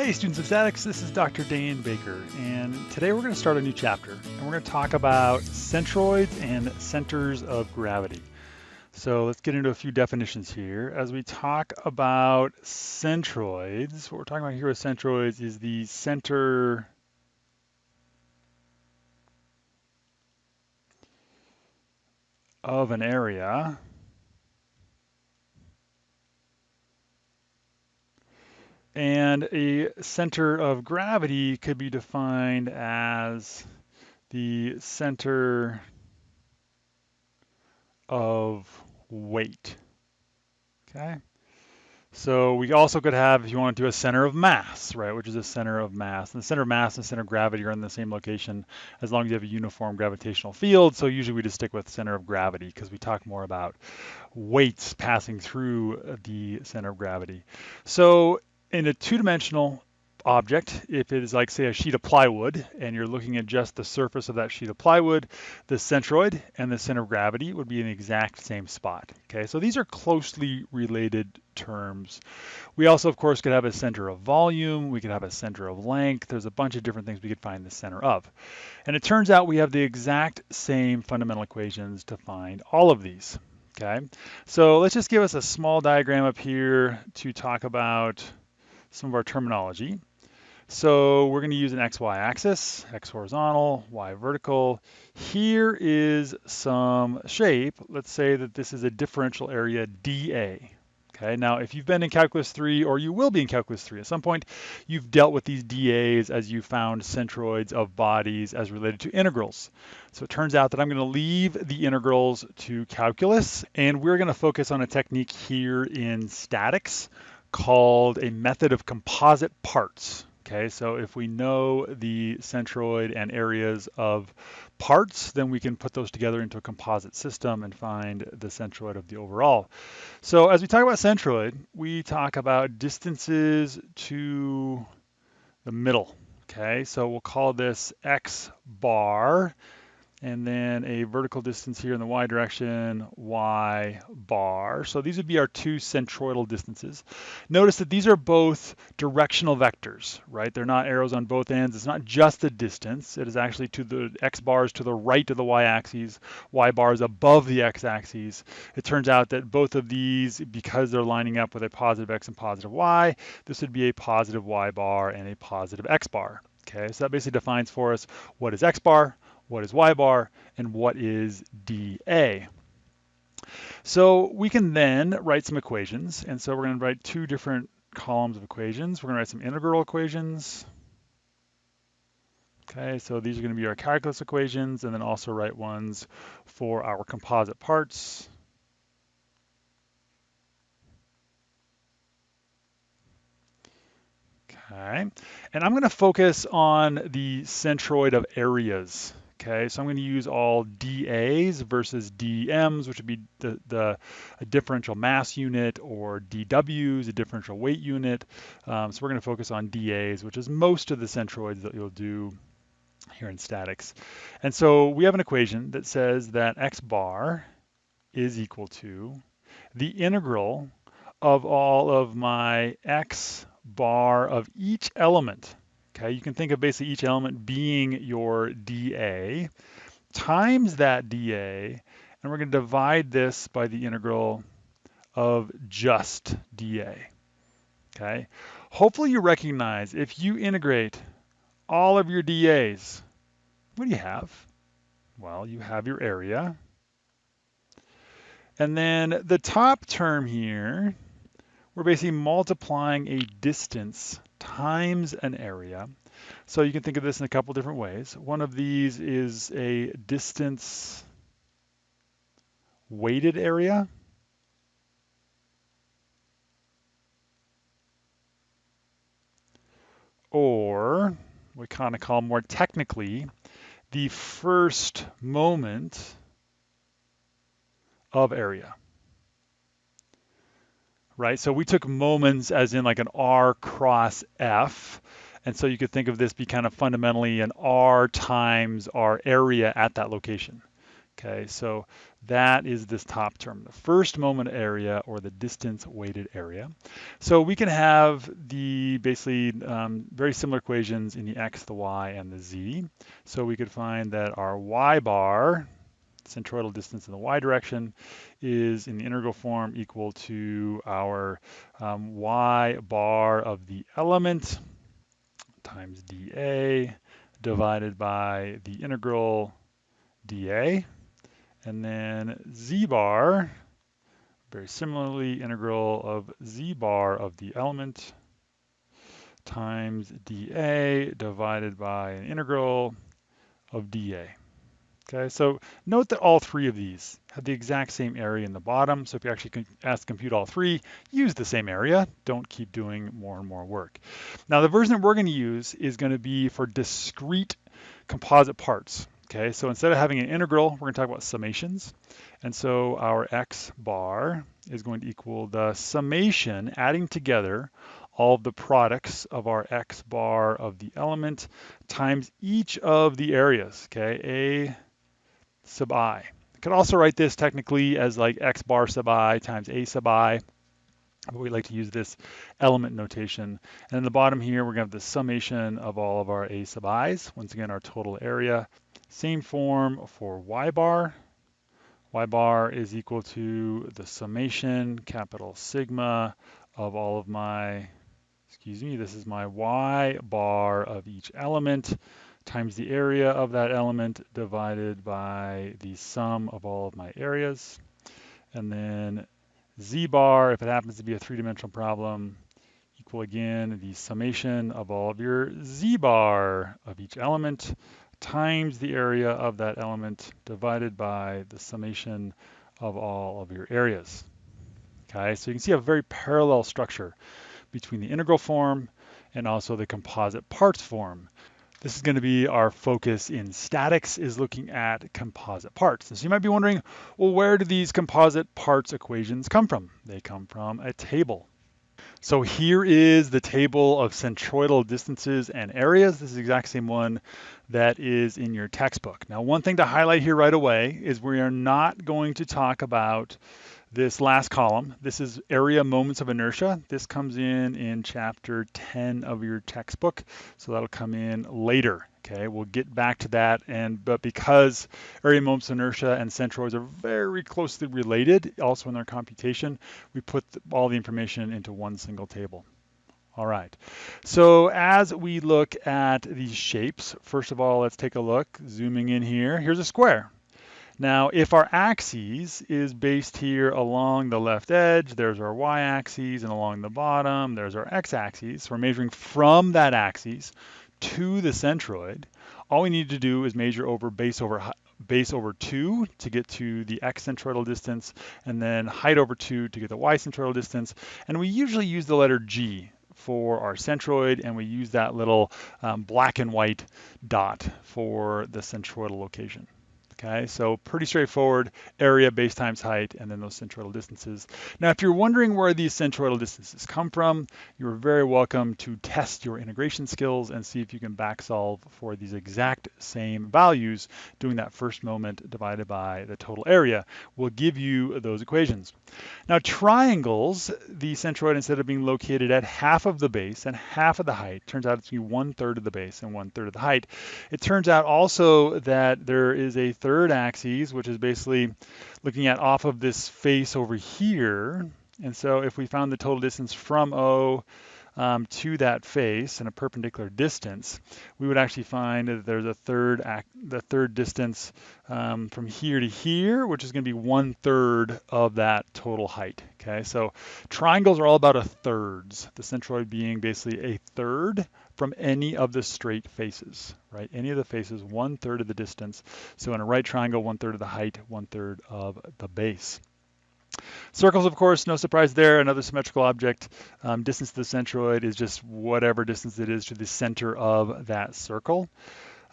Hey students of statics, this is Dr. Dan Baker and today we're going to start a new chapter and we're going to talk about centroids and centers of gravity. So let's get into a few definitions here. As we talk about centroids, what we're talking about here with centroids is the center of an area And a center of gravity could be defined as the center of weight. Okay. So we also could have, if you want to do a center of mass, right, which is a center of mass. And the center of mass and center of gravity are in the same location as long as you have a uniform gravitational field. So usually we just stick with center of gravity because we talk more about weights passing through the center of gravity. So in a two-dimensional object, if it is like say a sheet of plywood and you're looking at just the surface of that sheet of plywood, the centroid and the center of gravity would be in the exact same spot. Okay, so these are closely related terms. We also, of course, could have a center of volume, we could have a center of length, there's a bunch of different things we could find the center of. And it turns out we have the exact same fundamental equations to find all of these. Okay, so let's just give us a small diagram up here to talk about some of our terminology. So we're going to use an XY axis, X horizontal, Y vertical. Here is some shape. Let's say that this is a differential area dA. Okay, now if you've been in Calculus 3 or you will be in Calculus 3 at some point, you've dealt with these dAs as you found centroids of bodies as related to integrals. So it turns out that I'm going to leave the integrals to calculus and we're going to focus on a technique here in statics called a method of composite parts. Okay, so if we know the centroid and areas of parts, then we can put those together into a composite system and find the centroid of the overall. So as we talk about centroid, we talk about distances to the middle. Okay, so we'll call this x bar and then a vertical distance here in the y direction, y bar. So these would be our two centroidal distances. Notice that these are both directional vectors, right? They're not arrows on both ends. It's not just the distance. It is actually to the x bars to the right of the y-axis, y bars above the x-axis. It turns out that both of these, because they're lining up with a positive x and positive y, this would be a positive y bar and a positive x bar. Okay, so that basically defines for us what is x bar, what is y bar, and what is dA. So we can then write some equations. And so we're going to write two different columns of equations. We're going to write some integral equations. Okay, so these are going to be our calculus equations, and then also write ones for our composite parts. Okay, and I'm going to focus on the centroid of areas. Okay, so I'm going to use all dAs versus dMs, which would be the, the differential mass unit, or dWs, a differential weight unit. Um, so we're going to focus on dAs, which is most of the centroids that you'll do here in statics. And so we have an equation that says that x bar is equal to the integral of all of my x bar of each element Okay, you can think of basically each element being your dA times that dA, and we're going to divide this by the integral of just dA. Okay, hopefully you recognize if you integrate all of your dAs, what do you have? Well, you have your area. And then the top term here, we're basically multiplying a distance times an area. So you can think of this in a couple different ways. One of these is a distance weighted area. Or we kind of call more technically the first moment of area right? So we took moments as in like an R cross F. And so you could think of this be kind of fundamentally an R times our area at that location. Okay, so that is this top term, the first moment area or the distance weighted area. So we can have the basically um, very similar equations in the x, the y, and the z. So we could find that our y bar, centroidal distance in the y direction, is in the integral form equal to our um, y bar of the element times dA divided by the integral dA. And then z bar, very similarly, integral of z bar of the element times dA divided by an integral of dA. Okay, so note that all three of these have the exact same area in the bottom. So if you actually ask to compute all three, use the same area. Don't keep doing more and more work. Now the version that we're going to use is going to be for discrete composite parts. Okay, so instead of having an integral, we're going to talk about summations. And so our x bar is going to equal the summation, adding together all the products of our x bar of the element times each of the areas, okay, a sub i. I could also write this technically as like x bar sub i times a sub i, but we like to use this element notation. And in the bottom here, we're gonna have the summation of all of our a sub i's, once again, our total area same form for y bar. y bar is equal to the summation, capital sigma, of all of my, excuse me, this is my y bar of each element times the area of that element divided by the sum of all of my areas. And then z bar, if it happens to be a three-dimensional problem, equal again the summation of all of your z bar of each element times the area of that element divided by the summation of all of your areas. Okay, so you can see a very parallel structure between the integral form and also the composite parts form. This is going to be our focus in statics is looking at composite parts. So you might be wondering, well, where do these composite parts equations come from? They come from a table. So here is the table of centroidal distances and areas. This is the exact same one that is in your textbook. Now, one thing to highlight here right away is we are not going to talk about this last column. This is area moments of inertia. This comes in in chapter 10 of your textbook. So that'll come in later. Okay, we'll get back to that. And but because area moments of inertia and centroids are very closely related, also in their computation, we put all the information into one single table. All right, so as we look at these shapes, first of all, let's take a look, zooming in here. Here's a square. Now, if our axis is based here along the left edge, there's our y-axis, and along the bottom, there's our x-axis. So we're measuring from that axis to the centroid. All we need to do is measure over base over base over 2 to get to the x centroidal distance, and then height over 2 to get the y centroidal distance. And we usually use the letter g for our centroid, and we use that little um, black and white dot for the centroidal location. Okay, so pretty straightforward area, base times height, and then those centroidal distances. Now, if you're wondering where these centroidal distances come from, you're very welcome to test your integration skills and see if you can back solve for these exact same values, doing that first moment divided by the total area will give you those equations. Now, triangles, the centroid, instead of being located at half of the base and half of the height, turns out it's one third of the base and one third of the height. It turns out also that there is a third third axis, which is basically looking at off of this face over here. And so if we found the total distance from O um, to that face in a perpendicular distance, we would actually find that there's a third act, the third distance um, from here to here, which is going to be one third of that total height. Okay, so triangles are all about a thirds. The centroid being basically a third from any of the straight faces, right? Any of the faces, one third of the distance. So in a right triangle, one third of the height, one third of the base. Circles, of course, no surprise there, another symmetrical object. Um, distance to the centroid is just whatever distance it is to the center of that circle.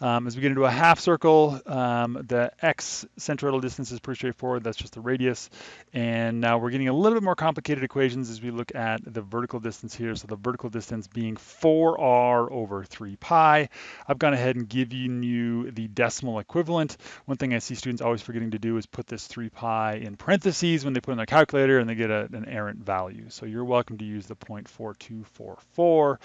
Um, as we get into a half circle, um, the x centroidal distance is pretty straightforward. That's just the radius. And now we're getting a little bit more complicated equations as we look at the vertical distance here. So the vertical distance being 4r over 3 pi. I've gone ahead and given you the decimal equivalent. One thing I see students always forgetting to do is put this 3 pi in parentheses when they put in their calculator and they get a, an errant value. So you're welcome to use the 0.4244.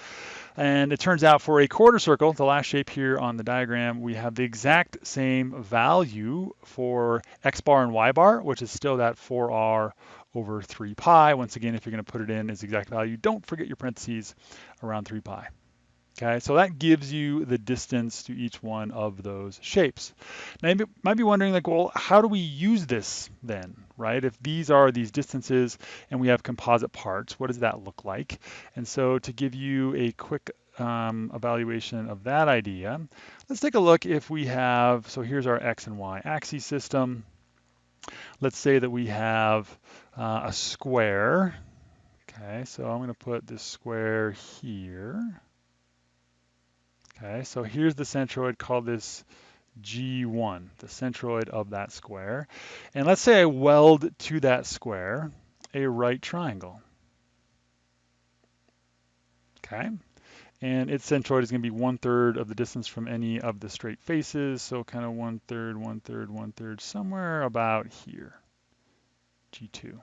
And it turns out for a quarter circle, the last shape here on the diagram, we have the exact same value for x bar and y bar, which is still that 4r over 3 pi. Once again, if you're going to put it in as exact value, don't forget your parentheses around 3 pi. Okay, so that gives you the distance to each one of those shapes. Now you might be wondering like, well, how do we use this then, right? If these are these distances and we have composite parts, what does that look like? And so to give you a quick um, evaluation of that idea, let's take a look if we have, so here's our X and Y axis system. Let's say that we have uh, a square. Okay, so I'm gonna put this square here. Okay, so here's the centroid, call this G1, the centroid of that square. And let's say I weld to that square a right triangle. Okay, and its centroid is going to be one third of the distance from any of the straight faces, so kind of one third, one third, one third, somewhere about here, G2.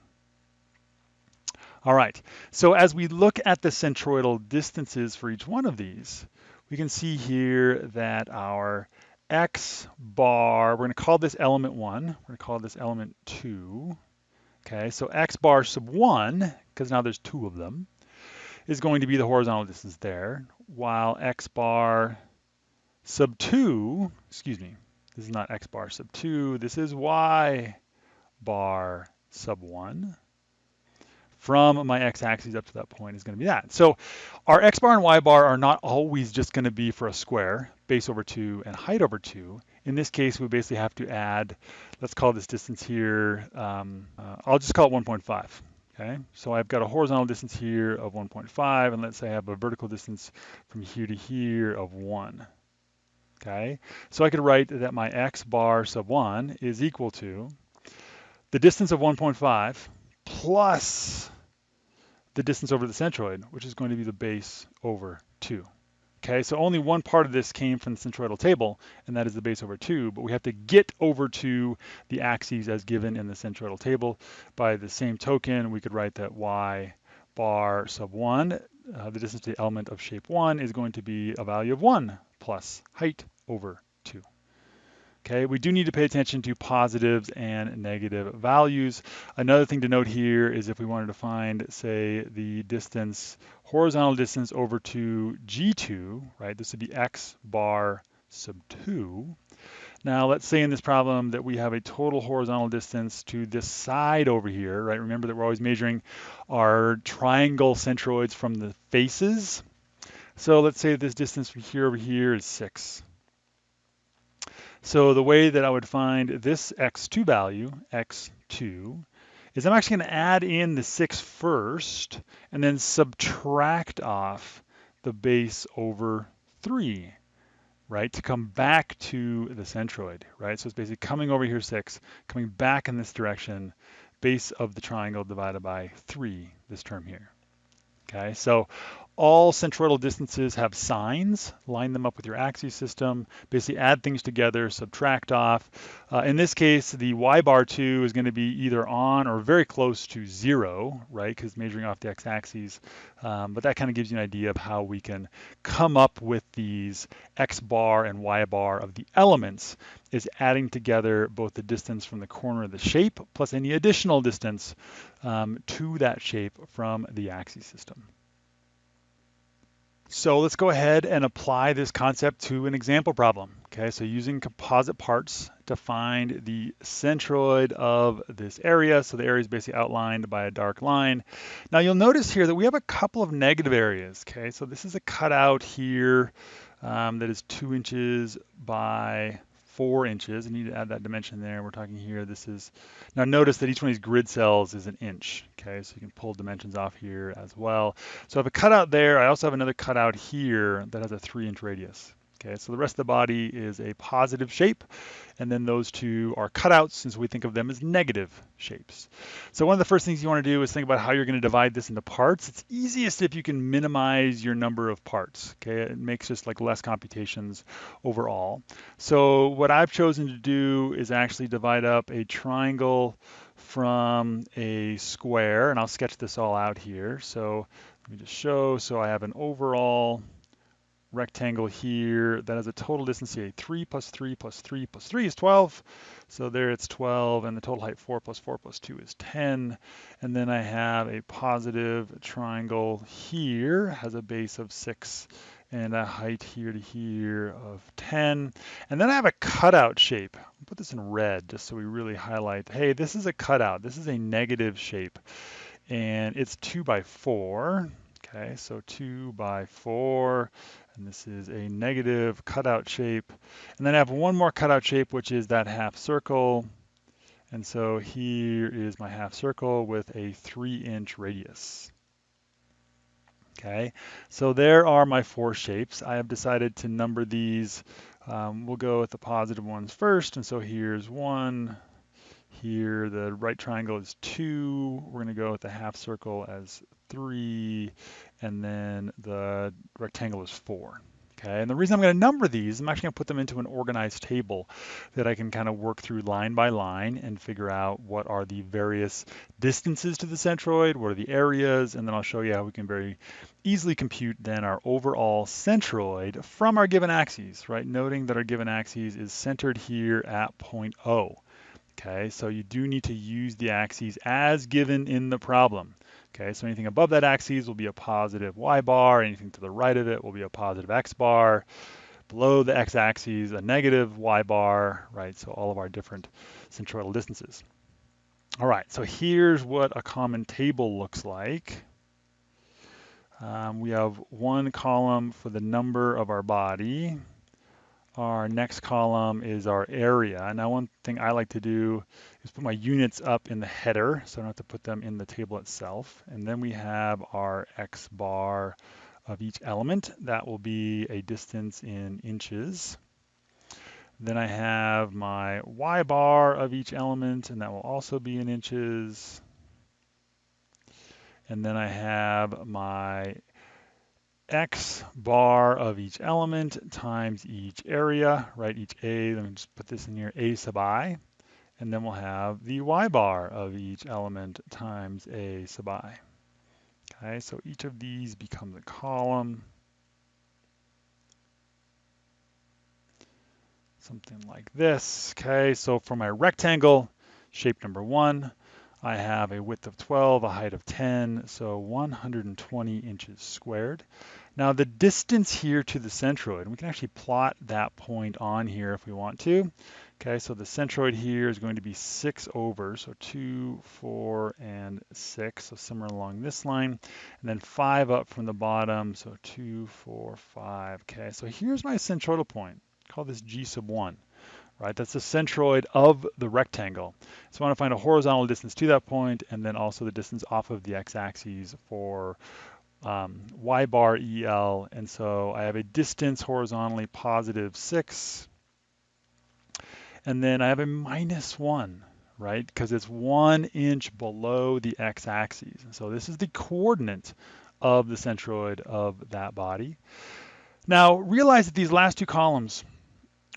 All right, so as we look at the centroidal distances for each one of these, we can see here that our x bar, we're going to call this element 1, we're going to call this element 2. Okay, so x bar sub 1, because now there's two of them, is going to be the horizontal distance there, while x bar sub 2, excuse me, this is not x bar sub 2, this is y bar sub 1 from my x-axis up to that point is going to be that. So our x bar and y bar are not always just going to be for a square, base over 2 and height over 2. In this case, we basically have to add, let's call this distance here, um, uh, I'll just call it 1.5. Okay, so I've got a horizontal distance here of 1.5, and let's say I have a vertical distance from here to here of 1. Okay, so I could write that my x bar sub 1 is equal to the distance of 1.5 plus the distance over the centroid, which is going to be the base over 2. Okay, so only one part of this came from the centroidal table, and that is the base over 2, but we have to get over to the axes as given in the centroidal table. By the same token, we could write that y bar sub 1, uh, the distance to the element of shape 1, is going to be a value of 1 plus height over 2. Okay, we do need to pay attention to positives and negative values. Another thing to note here is if we wanted to find, say, the distance, horizontal distance over to G2, right, this would be x bar sub 2. Now, let's say in this problem that we have a total horizontal distance to this side over here, right? Remember that we're always measuring our triangle centroids from the faces. So let's say this distance from here over here is 6. So the way that I would find this x2 value, x2, is I'm actually going to add in the 6 first and then subtract off the base over 3, right, to come back to the centroid, right? So it's basically coming over here 6, coming back in this direction, base of the triangle divided by 3, this term here. Okay, so all centroidal distances have signs. Line them up with your axis system. Basically add things together, subtract off. Uh, in this case, the y bar 2 is going to be either on or very close to 0, right, because measuring off the x-axis. Um, but that kind of gives you an idea of how we can come up with these x bar and y bar of the elements is adding together both the distance from the corner of the shape plus any additional distance um, to that shape from the axis system. So let's go ahead and apply this concept to an example problem. Okay, so using composite parts to find the centroid of this area. So the area is basically outlined by a dark line. Now you'll notice here that we have a couple of negative areas. Okay, so this is a cutout here um, that is two inches by four inches. I need to add that dimension there. We're talking here, this is, now notice that each one of these grid cells is an inch, okay? So you can pull dimensions off here as well. So I have a cutout there. I also have another cutout here that has a three inch radius. Okay, so the rest of the body is a positive shape, and then those two are cutouts since we think of them as negative shapes. So one of the first things you want to do is think about how you're going to divide this into parts. It's easiest if you can minimize your number of parts. Okay, it makes just like less computations overall. So what I've chosen to do is actually divide up a triangle from a square, and I'll sketch this all out here. So let me just show. So I have an overall rectangle here that has a total distance here, 3 plus 3 plus 3 plus 3 is 12. So there it's 12, and the total height 4 plus 4 plus 2 is 10. And then I have a positive triangle here, has a base of 6 and a height here to here of 10. And then I have a cutout shape. I'll put this in red just so we really highlight, hey, this is a cutout. This is a negative shape. And it's 2 by 4. Okay, so 2 by 4 and this is a negative cutout shape. And then I have one more cutout shape, which is that half circle. And so here is my half circle with a three inch radius. Okay, so there are my four shapes. I have decided to number these. Um, we'll go with the positive ones first. And so here's one. Here, the right triangle is two. We're going to go with the half circle as three and then the rectangle is four. Okay, and the reason I'm going to number these, I'm actually going to put them into an organized table that I can kind of work through line by line and figure out what are the various distances to the centroid, what are the areas, and then I'll show you how we can very easily compute then our overall centroid from our given axes, right? Noting that our given axes is centered here at point O. Okay, so you do need to use the axes as given in the problem. Okay, so anything above that axis will be a positive y bar, anything to the right of it will be a positive x bar, below the x-axis a negative y bar, right? So all of our different centroidal distances. All right, so here's what a common table looks like. Um, we have one column for the number of our body. Our next column is our area. And now one thing I like to do is put my units up in the header, so I don't have to put them in the table itself. And then we have our X bar of each element. That will be a distance in inches. Then I have my Y bar of each element, and that will also be in inches. And then I have my X bar of each element times each area, right? Each A, let me just put this in here, A sub I. And then we'll have the y bar of each element times a sub i. Okay, so each of these becomes a column. Something like this. Okay, so for my rectangle, shape number one, I have a width of 12, a height of 10, so 120 inches squared. Now the distance here to the centroid, we can actually plot that point on here if we want to. Okay, so the centroid here is going to be 6 over, so 2, 4, and 6, so somewhere along this line. And then 5 up from the bottom, so 2, 4, 5. Okay, so here's my centroidal point. Call this G sub 1. Right, that's the centroid of the rectangle. So I want to find a horizontal distance to that point, and then also the distance off of the x-axis for um, y bar EL. And so I have a distance horizontally positive 6, and then I have a minus one, right? Because it's one inch below the x-axis. So this is the coordinate of the centroid of that body. Now realize that these last two columns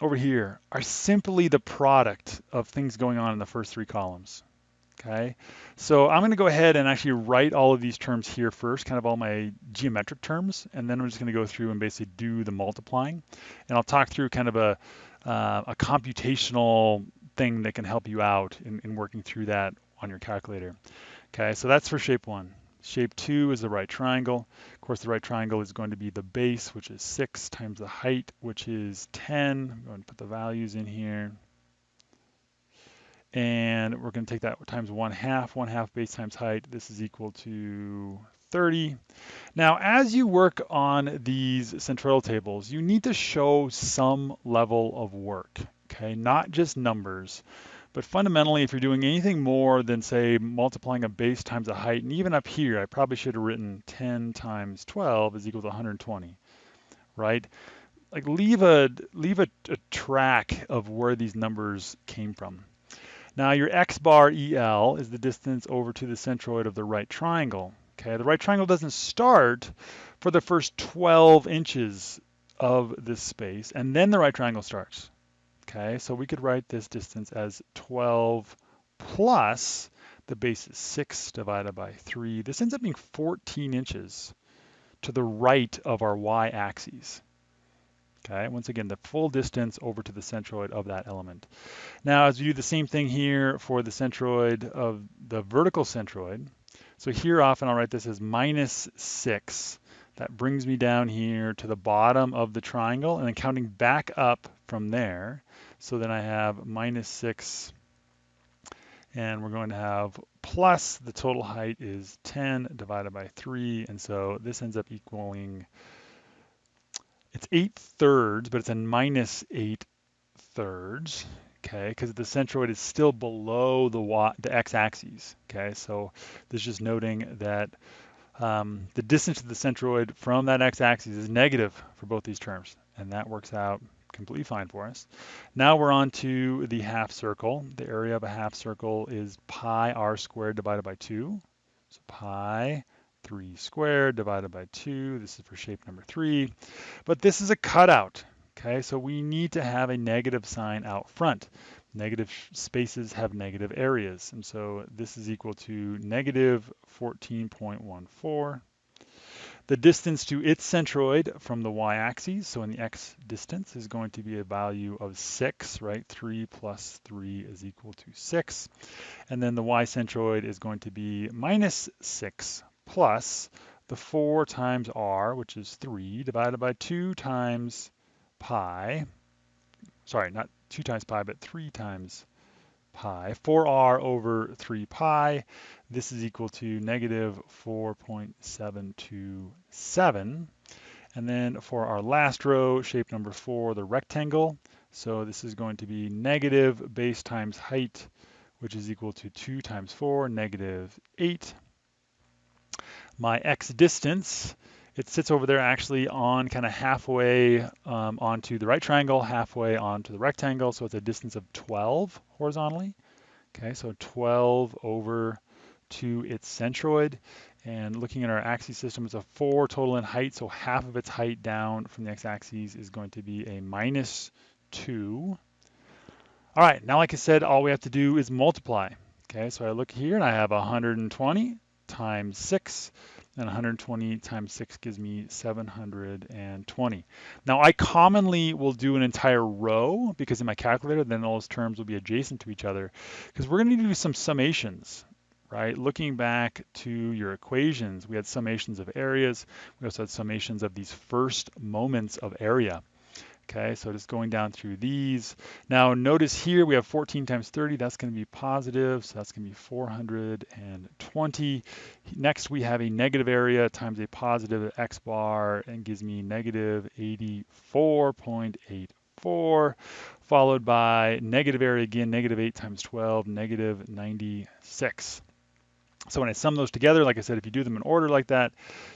over here are simply the product of things going on in the first three columns. Okay, so I'm going to go ahead and actually write all of these terms here first, kind of all my geometric terms, and then I'm just going to go through and basically do the multiplying. And I'll talk through kind of a, uh, a computational thing that can help you out in, in working through that on your calculator. Okay, so that's for shape one. Shape two is the right triangle. Of course, the right triangle is going to be the base, which is six times the height, which is 10. I'm going to put the values in here. And we're going to take that times one half, one half base times height. This is equal to 30. Now, as you work on these centroidal tables, you need to show some level of work, okay? Not just numbers, but fundamentally, if you're doing anything more than say multiplying a base times a height, and even up here, I probably should have written 10 times 12 is equal to 120, right? like leave a leave a, a track of where these numbers came from. Now your x bar EL is the distance over to the centroid of the right triangle. Okay, the right triangle doesn't start for the first 12 inches of this space, and then the right triangle starts. Okay, so we could write this distance as 12 plus the base is 6 divided by 3. This ends up being 14 inches to the right of our y-axis. Okay, once again, the full distance over to the centroid of that element. Now, as we do the same thing here for the centroid of the vertical centroid, so here often I'll write this as minus 6. That brings me down here to the bottom of the triangle, and then counting back up from there. So then I have minus 6 and we're going to have plus the total height is 10 divided by 3 and so this ends up equaling it's 8 thirds but it's a minus 8 thirds okay because the centroid is still below the y, the x-axis okay so this is just noting that um, the distance to the centroid from that x-axis is negative for both these terms and that works out completely fine for us. Now we're on to the half circle. The area of a half circle is pi r squared divided by 2. So pi 3 squared divided by 2. This is for shape number 3. But this is a cutout. Okay, so we need to have a negative sign out front. Negative spaces have negative areas. And so this is equal to negative 14.14 the distance to its centroid from the y-axis, so in the x distance, is going to be a value of 6, right? 3 plus 3 is equal to 6. And then the y-centroid is going to be minus 6 plus the 4 times r, which is 3, divided by 2 times pi. Sorry, not 2 times pi, but 3 times pi. 4r over 3 pi. This is equal to negative 4.727. And then for our last row, shape number 4, the rectangle. So this is going to be negative base times height, which is equal to 2 times 4, negative 8. My x distance, it sits over there actually on kind of halfway um, onto the right triangle, halfway onto the rectangle. So it's a distance of 12 horizontally. Okay, so 12 over to its centroid. And looking at our axis system, it's a 4 total in height, so half of its height down from the x-axis is going to be a minus 2. All right, now like I said, all we have to do is multiply. Okay, so I look here and I have 120 times 6 and 120 times 6 gives me 720. Now I commonly will do an entire row because in my calculator then all those terms will be adjacent to each other because we're going to to do some summations right? Looking back to your equations, we had summations of areas. We also had summations of these first moments of area. Okay, so just going down through these. Now notice here we have 14 times 30, that's going to be positive, so that's going to be 420. Next we have a negative area times a positive x bar and gives me negative 84.84, followed by negative area again, negative 8 times 12, negative 96. So when I sum those together, like I said, if you do them in order like that,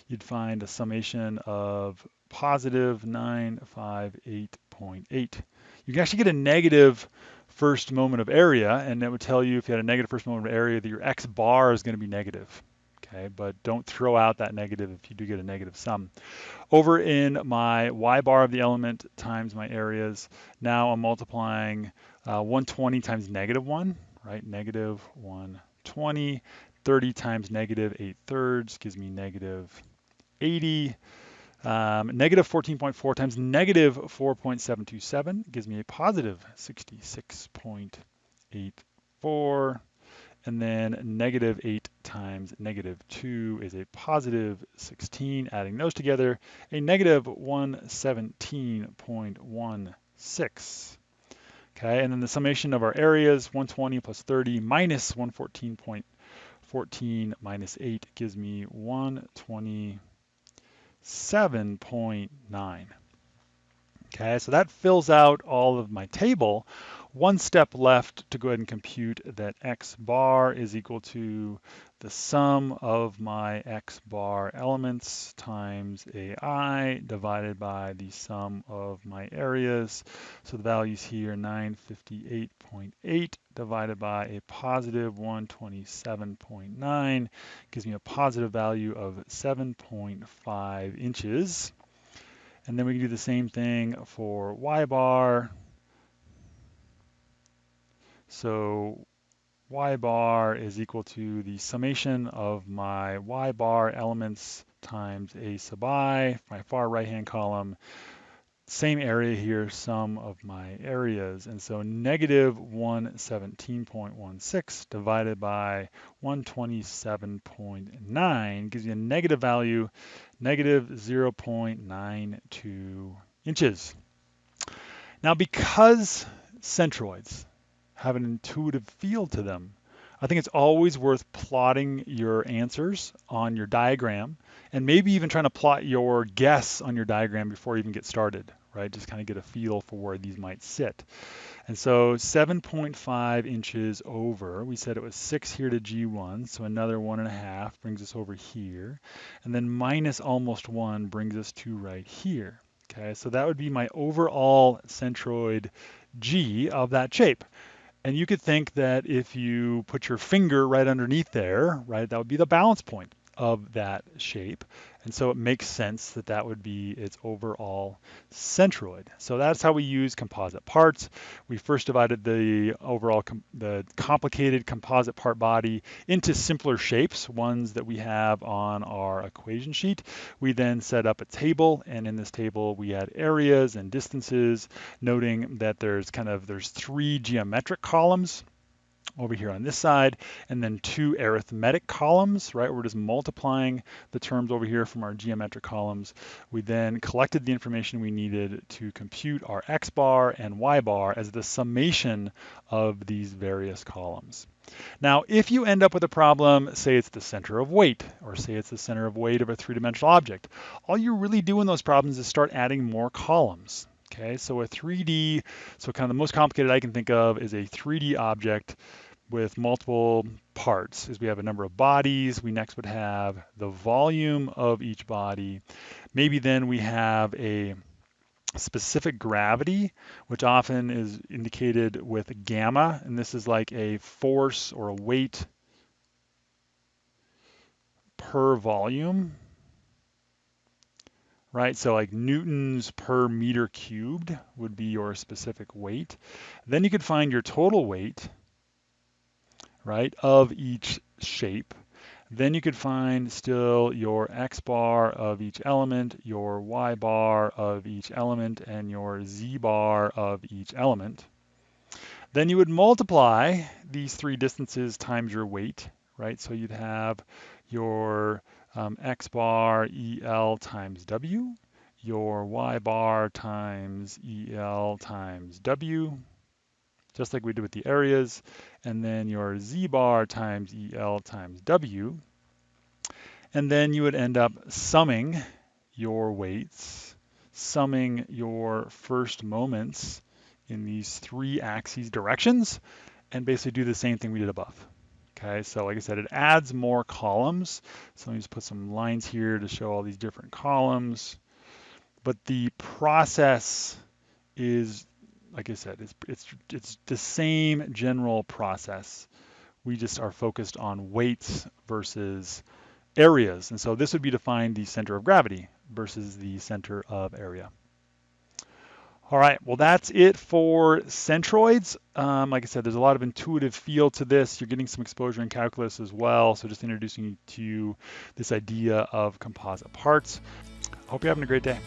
you'd find a summation of positive 958.8. You can actually get a negative first moment of area, and that would tell you if you had a negative first moment of area that your x bar is going to be negative. Okay, but don't throw out that negative if you do get a negative sum. Over in my y bar of the element times my areas, now I'm multiplying uh, 120 times negative 1, right? Negative 120 30 times negative 8 thirds gives me negative 80. Um, negative 14.4 times negative 4.727 gives me a positive 66.84. And then negative 8 times negative 2 is a positive 16. Adding those together, a negative 117.16. Okay, and then the summation of our areas, 120 plus 30 minus 114.4 14 minus 8 gives me 127.9. Okay, so that fills out all of my table. One step left to go ahead and compute that x bar is equal to the sum of my x bar elements times AI divided by the sum of my areas. So the values here, 958.8 divided by a positive 127.9 gives me a positive value of 7.5 inches. And then we can do the same thing for y bar. So y bar is equal to the summation of my y bar elements times a sub i, my far right hand column. Same area here, sum of my areas. And so negative 117.16 divided by 127.9 gives you a negative value, negative 0.92 inches. Now because centroids have an intuitive feel to them. I think it's always worth plotting your answers on your diagram and maybe even trying to plot your guess on your diagram before you even get started, right? Just kind of get a feel for where these might sit. And so 7.5 inches over, we said it was six here to G1, so another one and a half brings us over here. And then minus almost one brings us to right here. Okay, so that would be my overall centroid G of that shape. And you could think that if you put your finger right underneath there, right, that would be the balance point of that shape. And so it makes sense that that would be its overall centroid. So that's how we use composite parts. We first divided the overall, com the complicated composite part body into simpler shapes, ones that we have on our equation sheet. We then set up a table, and in this table we had areas and distances, noting that there's kind of, there's three geometric columns over here on this side, and then two arithmetic columns, right? We're just multiplying the terms over here from our geometric columns. We then collected the information we needed to compute our x bar and y bar as the summation of these various columns. Now, if you end up with a problem, say it's the center of weight, or say it's the center of weight of a three-dimensional object, all you really do in those problems is start adding more columns. Okay, so a 3D, so kind of the most complicated I can think of is a 3D object with multiple parts is we have a number of bodies. We next would have the volume of each body. Maybe then we have a specific gravity, which often is indicated with gamma, and this is like a force or a weight per volume, right? So like newtons per meter cubed would be your specific weight. Then you could find your total weight, right, of each shape. Then you could find still your x bar of each element, your y bar of each element, and your z bar of each element. Then you would multiply these three distances times your weight, right? So you'd have your um, x bar EL times W, your y bar times EL times W, just like we did with the areas, and then your z bar times EL times W. And then you would end up summing your weights, summing your first moments in these three axes directions, and basically do the same thing we did above. Okay, so like I said, it adds more columns. So let me just put some lines here to show all these different columns. But the process is like I said, it's, it's, it's the same general process. We just are focused on weights versus areas. And so this would be to find the center of gravity versus the center of area. All right, well, that's it for centroids. Um, like I said, there's a lot of intuitive feel to this. You're getting some exposure in calculus as well. So just introducing you to this idea of composite parts. Hope you're having a great day.